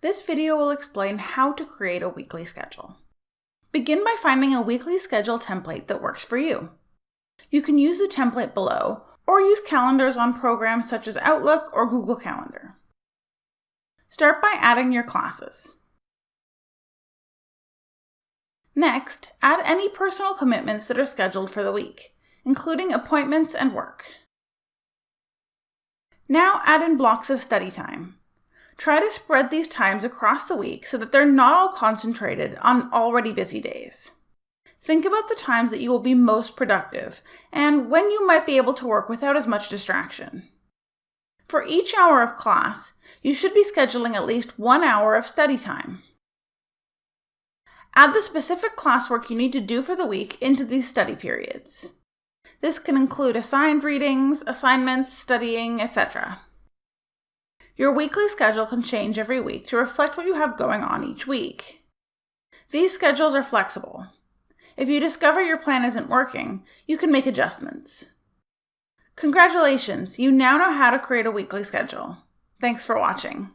This video will explain how to create a weekly schedule. Begin by finding a weekly schedule template that works for you. You can use the template below or use calendars on programs such as Outlook or Google Calendar. Start by adding your classes. Next, add any personal commitments that are scheduled for the week, including appointments and work. Now add in blocks of study time. Try to spread these times across the week so that they're not all concentrated on already busy days. Think about the times that you will be most productive and when you might be able to work without as much distraction. For each hour of class, you should be scheduling at least one hour of study time. Add the specific classwork you need to do for the week into these study periods. This can include assigned readings, assignments, studying, etc. Your weekly schedule can change every week to reflect what you have going on each week. These schedules are flexible. If you discover your plan isn't working, you can make adjustments. Congratulations, you now know how to create a weekly schedule. Thanks for watching.